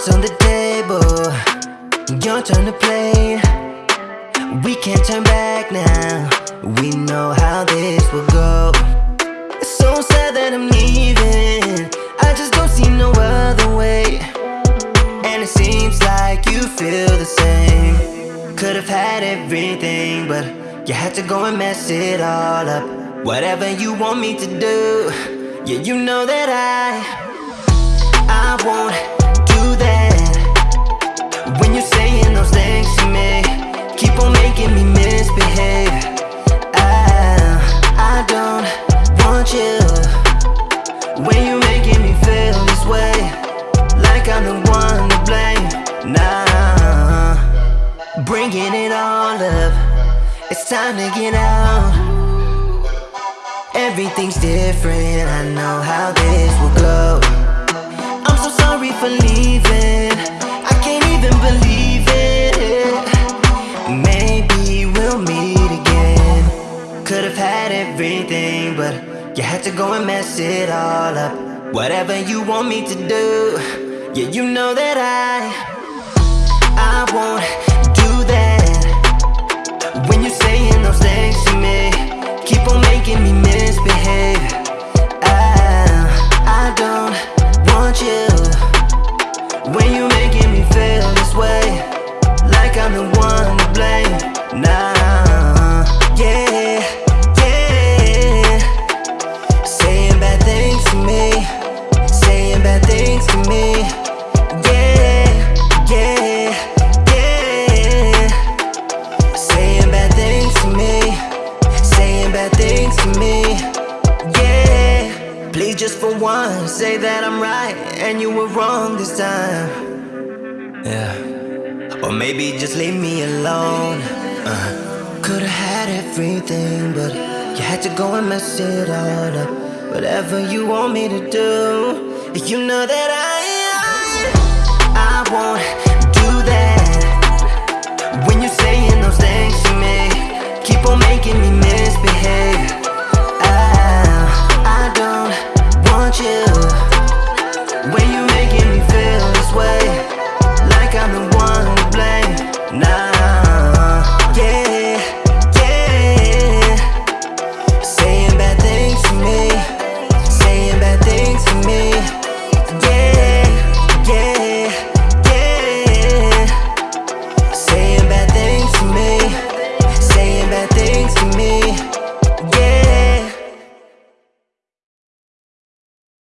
Cards on the table, your turn to play. We can't turn back now. We know how this will go. It's so sad that I'm leaving. I just don't see no other way. And it seems like you feel the same. Could have had everything, but you had to go and mess it all up. Whatever you want me to do, yeah, you know that I, I won't I'm the one to blame. Nah, bringing it all up. It's time to get out. Everything's different. I know how this will go. I'm so sorry for leaving. I can't even believe it. Maybe we'll meet again. Could have had everything, but you had to go and mess it all up. Whatever you want me to do, yeah, you know that I, I won't do that. When you're saying those things to me, keep on making me things to me. Yeah, please just for once say that I'm right and you were wrong this time. Yeah, or maybe just leave me alone. Uh. Could've had everything, but you had to go and mess it all up. Whatever you want me to do, you know that I, I, I won't